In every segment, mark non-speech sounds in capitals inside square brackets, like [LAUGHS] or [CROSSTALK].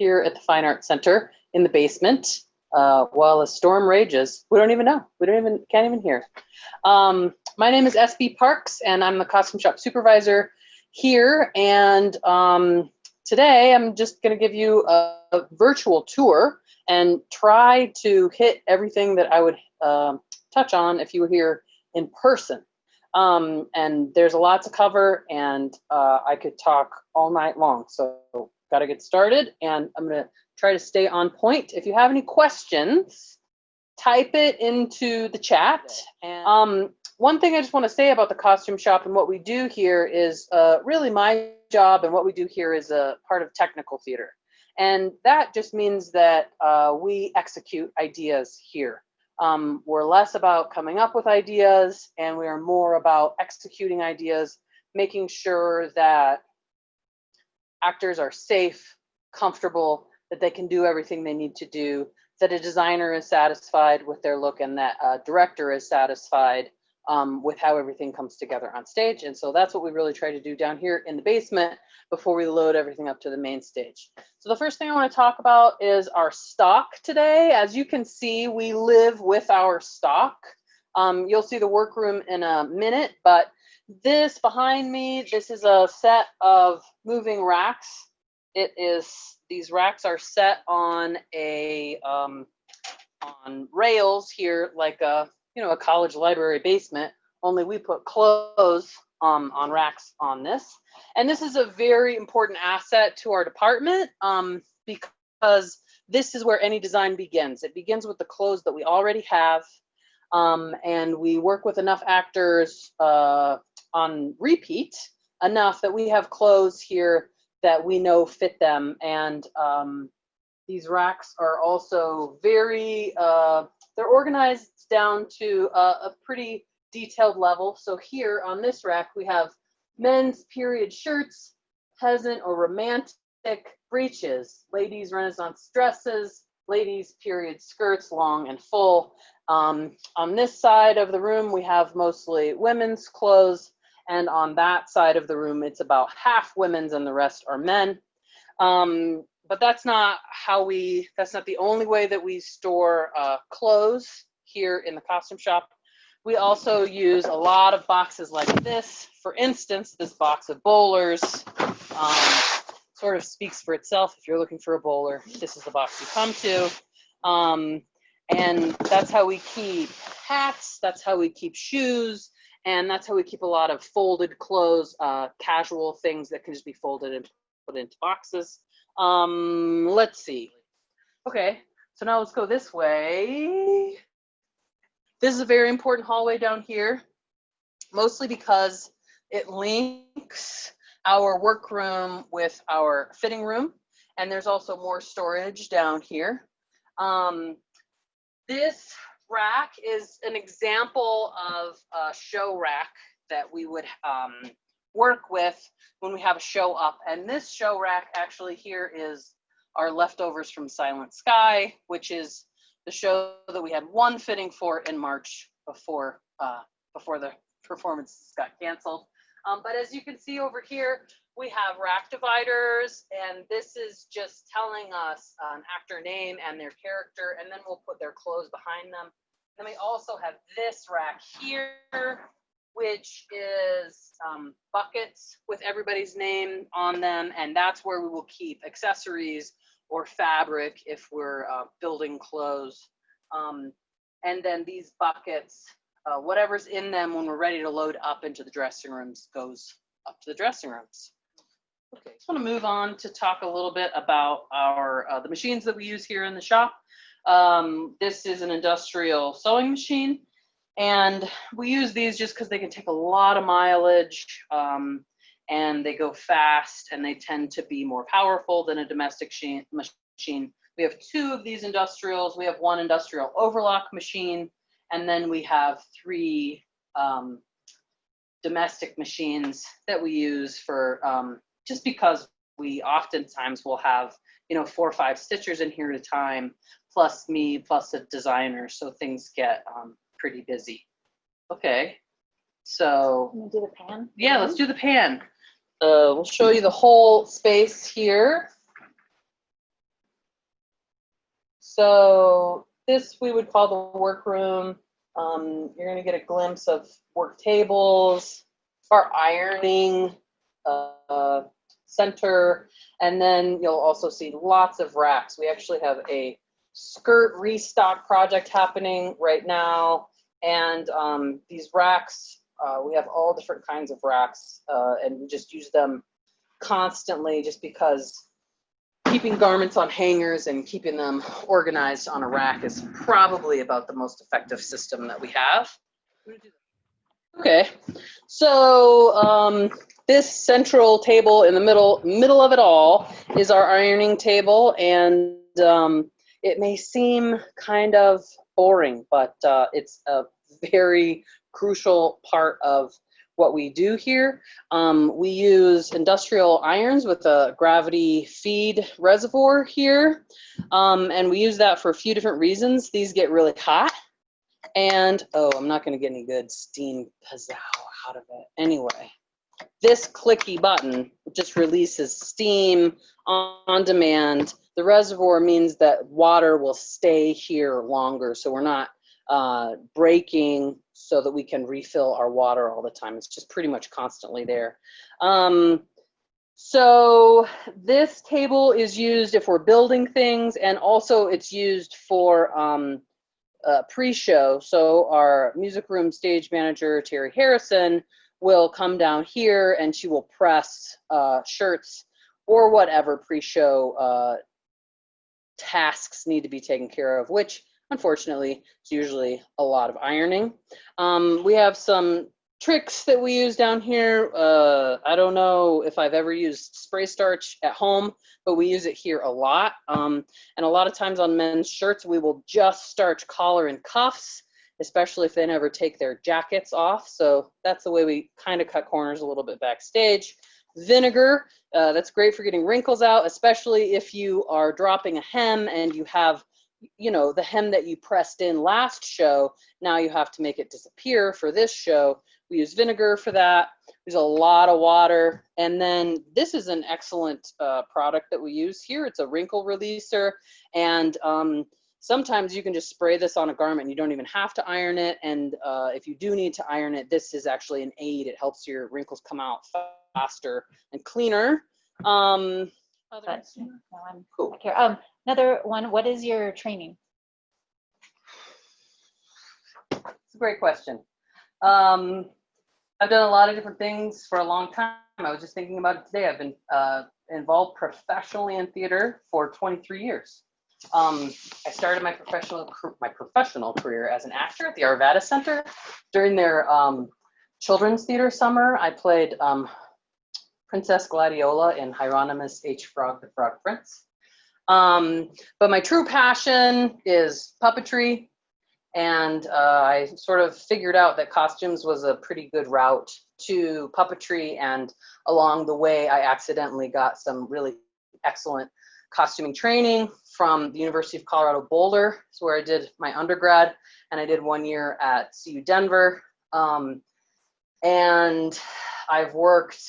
here at the Fine Arts Center in the basement uh, while a storm rages. We don't even know. We don't even, can't even hear. Um, my name is SB Parks and I'm the costume shop supervisor here. And um, today I'm just gonna give you a, a, virtual tour and try to hit everything that I would uh, touch on if you were here in person. Um, and there's a lot to cover and uh, I could talk all night long. So got to get started and I'm going to try to stay on point. If you have any questions, type it into the chat. Um, one thing I just want to say about the costume shop and what we do here is uh, really my job and what we do here is a part of technical theater. And that just means that uh, we execute ideas here. Um, we're less about coming up with ideas and we are more about executing ideas, making sure that actors are safe, comfortable, that they can do everything they need to do, that a designer is satisfied with their look and that a director is satisfied um, with how everything comes together on stage. And so that's what we really try to do down here in the basement before we load everything up to the main stage. So the first thing I wanna talk about is our stock today. As you can see, we live with our stock. Um, you'll see the workroom in a minute, but this behind me, this is a set of moving racks. It is, these racks are set on a, um, on rails here, like a, you know, a college library basement, only we put clothes um, on racks on this. And this is a very important asset to our department um, because this is where any design begins. It begins with the clothes that we already have. Um, and we work with enough actors uh, on repeat enough that we have clothes here that we know fit them. And um, these racks are also very, uh, they're organized down to a, a pretty detailed level. So here on this rack, we have men's period shirts, peasant or romantic breeches, ladies renaissance dresses, ladies period skirts, long and full. Um, on this side of the room, we have mostly women's clothes. And on that side of the room, it's about half women's and the rest are men. Um, but that's not how we, that's not the only way that we store uh, clothes here in the costume shop. We also use a lot of boxes like this. For instance, this box of bowlers um, sort of speaks for itself. If you're looking for a bowler, this is the box you come to. Um, and that's how we keep hats, that's how we keep shoes, and that's how we keep a lot of folded clothes, uh, casual things that can just be folded and put into boxes. Um, let's see. Okay, so now let's go this way. This is a very important hallway down here, mostly because it links our workroom with our fitting room. And there's also more storage down here. Um, this rack is an example of a show rack that we would um, work with when we have a show up. And this show rack actually here is our leftovers from Silent Sky, which is the show that we had one fitting for in March before uh, before the performances got canceled. Um, but as you can see over here, we have rack dividers, and this is just telling us an actor name and their character, and then we'll put their clothes behind them. Then we also have this rack here, which is um, buckets with everybody's name on them, and that's where we will keep accessories or fabric if we're uh, building clothes. Um, and then these buckets, uh, whatever's in them when we're ready to load up into the dressing rooms goes up to the dressing rooms. Okay, just want to move on to talk a little bit about our uh, the machines that we use here in the shop. Um, this is an industrial sewing machine, and we use these just because they can take a lot of mileage, um, and they go fast, and they tend to be more powerful than a domestic machine. We have two of these industrials. We have one industrial overlock machine, and then we have three um, domestic machines that we use for um, just because we oftentimes will have, you know, four or five stitchers in here at a time, plus me, plus a designer. So things get um, pretty busy. Okay, so. Can we do the pan? Yeah, let's do the pan. Uh, we'll show you the whole space here. So this we would call the workroom. Um, you're gonna get a glimpse of work tables, our ironing uh, center, and then you'll also see lots of racks. We actually have a skirt restock project happening right now. And um, these racks, uh, we have all different kinds of racks uh, and we just use them constantly just because keeping garments on hangers and keeping them organized on a rack is probably about the most effective system that we have. Okay, so um, this central table in the middle middle of it all is our ironing table, and um, it may seem kind of boring, but uh, it's a very crucial part of what we do here. Um, we use industrial irons with a gravity feed reservoir here. Um, and we use that for a few different reasons. These get really hot and, oh, I'm not gonna get any good steam pizzow out of it. Anyway, this clicky button just releases steam on, on demand. The reservoir means that water will stay here longer. So we're not uh, breaking so that we can refill our water all the time. It's just pretty much constantly there. Um, so this table is used if we're building things and also it's used for um, uh, pre-show. So our music room stage manager, Terry Harrison, will come down here and she will press uh, shirts or whatever pre-show uh, tasks need to be taken care of, which unfortunately it's usually a lot of ironing. Um, we have some tricks that we use down here. Uh, I don't know if I've ever used spray starch at home, but we use it here a lot. Um, and a lot of times on men's shirts, we will just starch collar and cuffs, especially if they never take their jackets off. So that's the way we kind of cut corners a little bit backstage. Vinegar, uh, that's great for getting wrinkles out, especially if you are dropping a hem and you have you know, the hem that you pressed in last show, now you have to make it disappear for this show. We use vinegar for that. There's a lot of water. And then this is an excellent uh, product that we use here. It's a wrinkle releaser. And um, sometimes you can just spray this on a garment. You don't even have to iron it. And uh, if you do need to iron it, this is actually an aid. It helps your wrinkles come out faster and cleaner. Um, But, no, I'm cool. here. Um, another one, what is your training? It's a great question. Um, I've done a lot of different things for a long time. I was just thinking about it today. I've been uh, involved professionally in theater for 23 years. Um, I started my professional my professional career as an actor at the Arvada Center. During their um, children's theater summer, I played um, Princess Gladiola in Hieronymus H. Frog the Frog Prince. Um, but my true passion is puppetry and uh, I sort of figured out that costumes was a pretty good route to puppetry. And along the way, I accidentally got some really excellent costuming training from the University of Colorado Boulder. It's where I did my undergrad, and I did one year at CU Denver. Um, and I've worked,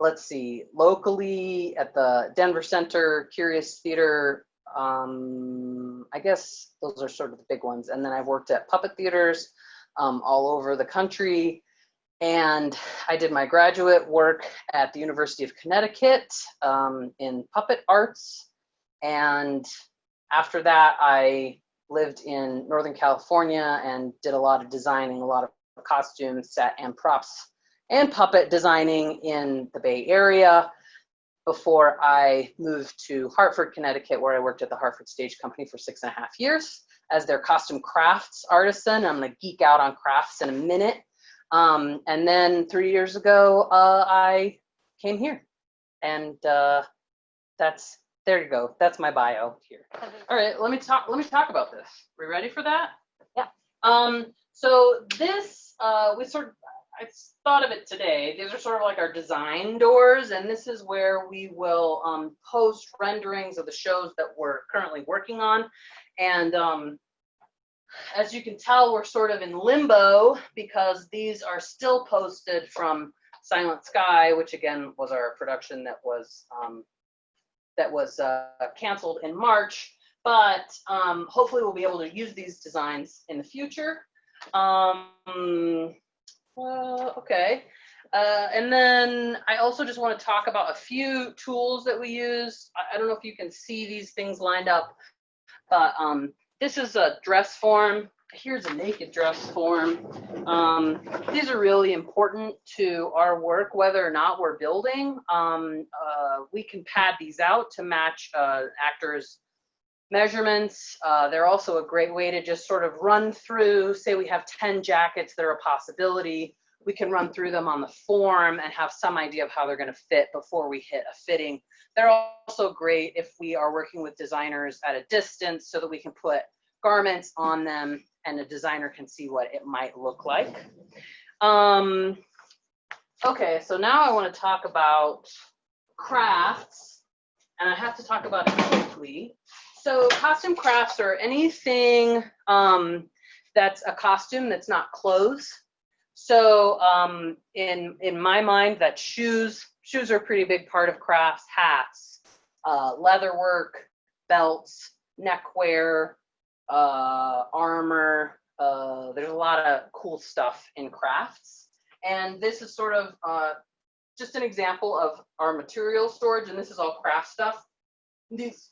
let's see, locally at the Denver Center, Curious Theater, um, I guess those are sort of the big ones. And then I've worked at puppet theaters um, all over the country. And I did my graduate work at the University of Connecticut um, in puppet arts. And after that, I lived in Northern California and did a lot of designing, a lot of costumes, set and props and puppet designing in the Bay Area before I moved to Hartford, Connecticut, where I worked at the Hartford Stage Company for six and a half years as their costume crafts artisan. I'm gonna geek out on crafts in a minute. Um, and then three years ago, uh, I came here and uh, that's, there you go. That's my bio here. [LAUGHS] All right, let me talk, let me talk about this. We ready for that? Yeah. Um, so this, uh, we sort of, I thought of it today. These are sort of like our design doors, and this is where we will um, post renderings of the shows that we're currently working on. And um, as you can tell, we're sort of in limbo because these are still posted from Silent Sky, which again was our production that was um, that was uh, canceled in March but um, hopefully we'll be able to use these designs in the future. Um, uh, okay. Uh, and then I also just want to talk about a few tools that we use. I, I don't know if you can see these things lined up, but um, this is a dress form. Here's a naked dress form. Um, these are really important to our work, whether or not we're building. Um, uh, we can pad these out to match uh, actors' measurements. Uh, they're also a great way to just sort of run through, say we have 10 jackets that are a possibility we can run through them on the form and have some idea of how they're going to fit before we hit a fitting. They're also great if we are working with designers at a distance so that we can put garments on them and a designer can see what it might look like. Um, okay, so now I want to talk about crafts and I have to talk about it quickly. So costume crafts are anything um, that's a costume that's not clothes. So um, in in my mind, that shoes shoes are a pretty big part of crafts. Hats, uh, leather work, belts, neckwear, uh, armor. Uh, there's a lot of cool stuff in crafts, and this is sort of uh, just an example of our material storage. And this is all craft stuff. These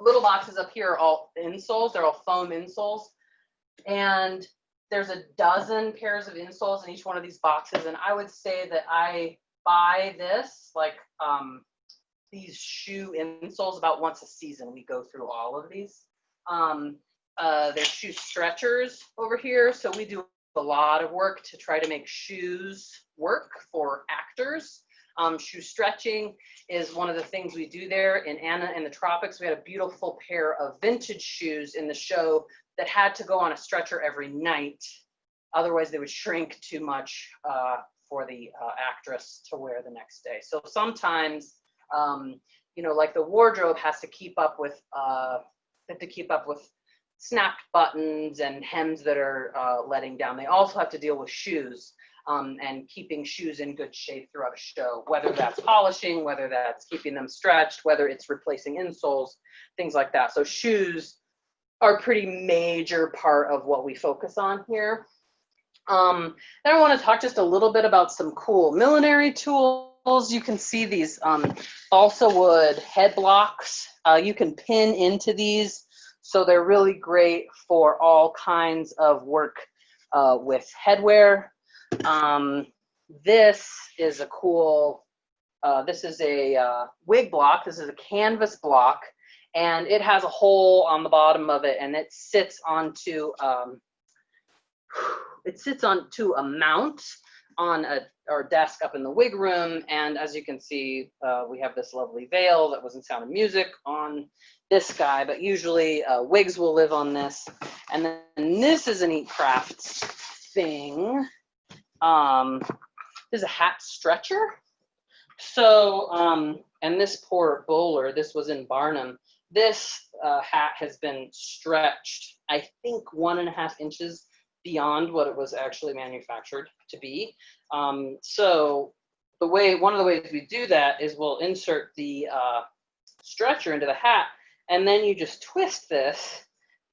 little boxes up here are all insoles. They're all foam insoles, and there's a dozen pairs of insoles in each one of these boxes. And I would say that I buy this, like um, these shoe insoles about once a season. We go through all of these. Um, uh, there's shoe stretchers over here. So we do a lot of work to try to make shoes work for actors. Um, shoe stretching is one of the things we do there. In Anna in the Tropics, we had a beautiful pair of vintage shoes in the show that had to go on a stretcher every night. Otherwise, they would shrink too much uh, for the uh, actress to wear the next day. So sometimes, um, you know, like the wardrobe has to keep up with, uh, have to keep up with snapped buttons and hems that are uh, letting down. They also have to deal with shoes um, and keeping shoes in good shape throughout a show, whether that's polishing, whether that's keeping them stretched, whether it's replacing insoles, things like that. So shoes are a pretty major part of what we focus on here. Um, then I want to talk just a little bit about some cool millinery tools. You can see these um, balsa wood head blocks. Uh, you can pin into these. So they're really great for all kinds of work uh, with headwear. Um, this is a cool, uh, this is a uh, wig block. This is a canvas block and it has a hole on the bottom of it and it sits onto um, [SIGHS] it sits onto a mount on a our desk up in the wig room. And as you can see uh, we have this lovely veil that was in sound of music on this guy but usually uh, wigs will live on this. And then this is an eat crafts thing um this is a hat stretcher so um and this poor bowler this was in barnum this uh, hat has been stretched, I think one and a half inches beyond what it was actually manufactured to be. Um, so the way, one of the ways we do that is we'll insert the uh, stretcher into the hat and then you just twist this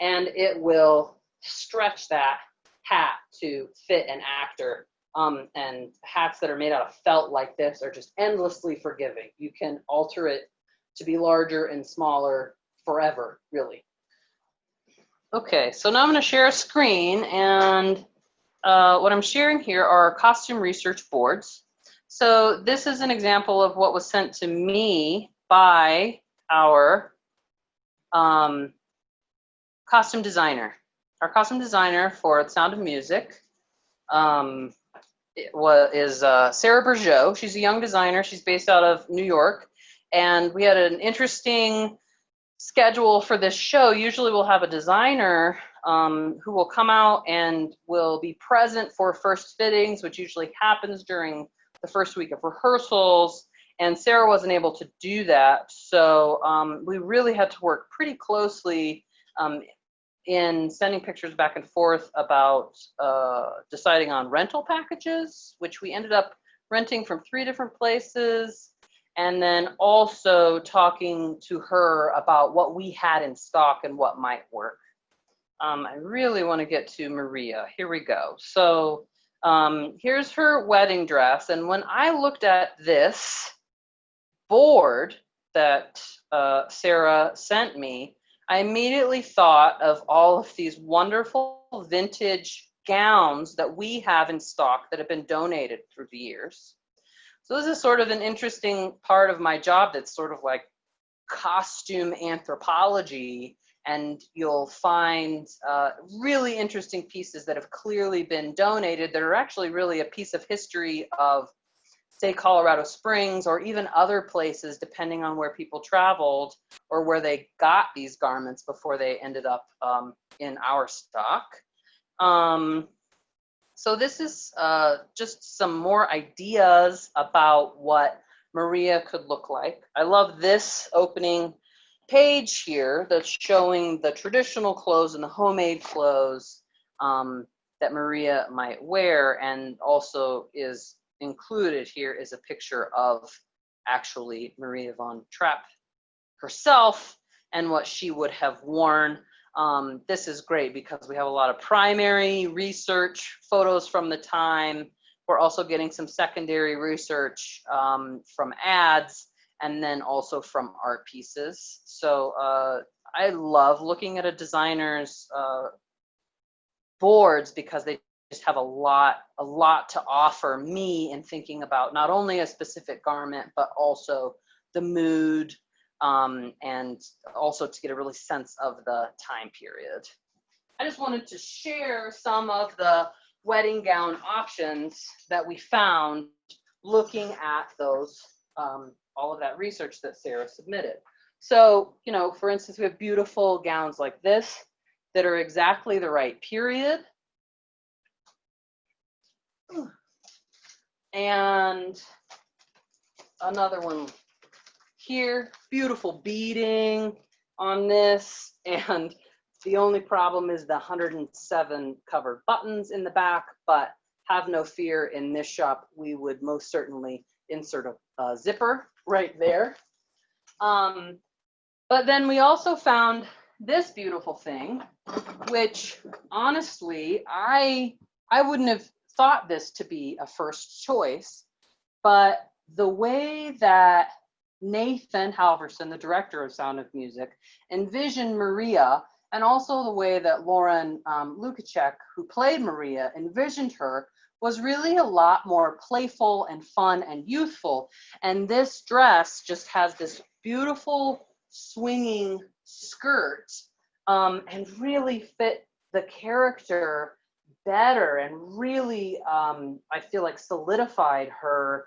and it will stretch that hat to fit an actor. Um, and hats that are made out of felt like this are just endlessly forgiving. You can alter it to be larger and smaller forever, really. Okay, so now I'm going to share a screen, and uh, what I'm sharing here are costume research boards. So this is an example of what was sent to me by our um, costume designer. Our costume designer for The Sound of Music um, was, is uh, Sarah Bergeau. She's a young designer. She's based out of New York. And we had an interesting schedule for this show, usually we'll have a designer um, who will come out and will be present for first fittings, which usually happens during the first week of rehearsals. And Sarah wasn't able to do that. So um, we really had to work pretty closely um, in sending pictures back and forth about uh, deciding on rental packages, which we ended up renting from three different places and then also talking to her about what we had in stock and what might work. Um, I really want to get to Maria. Here we go. So um, here's her wedding dress. And when I looked at this board that uh, Sarah sent me, I immediately thought of all of these wonderful vintage gowns that we have in stock that have been donated through the years. So this is sort of an interesting part of my job that's sort of like costume anthropology and you'll find uh, really interesting pieces that have clearly been donated that are actually really a piece of history of say Colorado Springs or even other places depending on where people traveled or where they got these garments before they ended up um, in our stock. Um, so this is uh, just some more ideas about what Maria could look like. I love this opening page here that's showing the traditional clothes and the homemade clothes um, that Maria might wear and also is included here is a picture of actually Maria von Trapp herself and what she would have worn. Um, this is great because we have a lot of primary research photos from the time. We're also getting some secondary research um, from ads and then also from art pieces. So uh, I love looking at a designer's uh, boards because they just have a lot, a lot to offer me in thinking about not only a specific garment, but also the mood um, and also to get a really sense of the time period. I just wanted to share some of the wedding gown options that we found looking at those um, all of that research that Sarah submitted. So, you know, for instance, we have beautiful gowns like this that are exactly the right period. And another one here, beautiful beading on this. And the only problem is the 107 covered buttons in the back, but have no fear in this shop, we would most certainly insert a, a zipper right there. Um, but then we also found this beautiful thing, which honestly, I, I wouldn't have thought this to be a first choice, but the way that Nathan Halvorson, the director of Sound of Music, envisioned Maria, and also the way that Lauren um, Lukacek, who played Maria, envisioned her was really a lot more playful and fun and youthful. And this dress just has this beautiful swinging skirt um, and really fit the character better and really, um, I feel like solidified her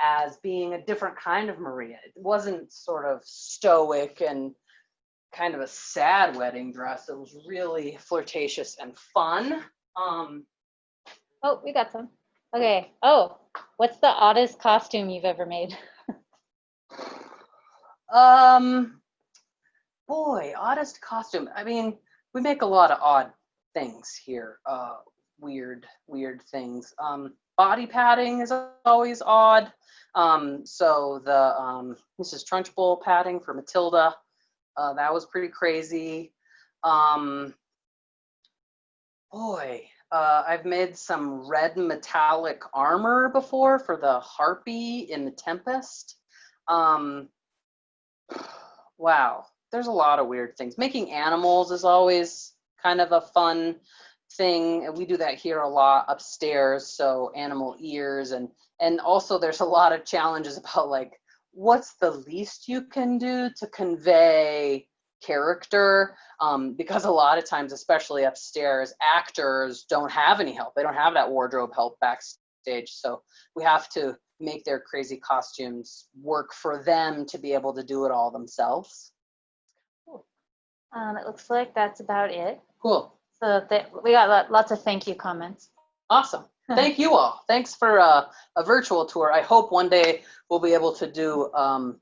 as being a different kind of Maria. It wasn't sort of stoic and kind of a sad wedding dress. It was really flirtatious and fun. Um, Oh, we got some. Okay. Oh, what's the oddest costume you've ever made? Um, boy, oddest costume. I mean, we make a lot of odd things here. Uh, weird, weird things. Um, body padding is always odd. Um, so the um, Mrs. Trunchbull padding for Matilda, uh, that was pretty crazy. Um, boy, uh, I've made some red metallic armor before for the Harpy in the Tempest. Um, wow, there's a lot of weird things. Making animals is always kind of a fun thing. We do that here a lot upstairs. So animal ears and and also there's a lot of challenges [LAUGHS] about like what's the least you can do to convey character um, because a lot of times, especially upstairs, actors don't have any help. They don't have that wardrobe help backstage. So we have to make their crazy costumes work for them to be able to do it all themselves. Um, it looks like that's about it. Cool. So th we got lots of thank you comments. Awesome. [LAUGHS] Thank you all. Thanks for uh, a virtual tour. I hope one day we'll be able to do um,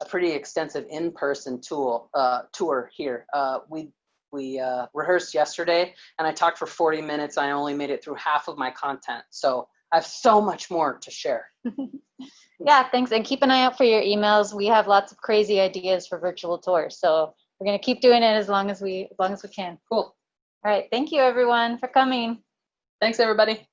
a pretty extensive in-person tool uh, tour here. Uh, we we uh, rehearsed yesterday, and I talked for 40 minutes. I only made it through half of my content, so I have so much more to share. [LAUGHS] [LAUGHS] Yeah, thanks. And keep an eye out for your emails. We have lots of crazy ideas for virtual tours. So we're going to keep doing it as long as we, as long as we can. Cool. All right. Thank you everyone for coming. Thanks, everybody.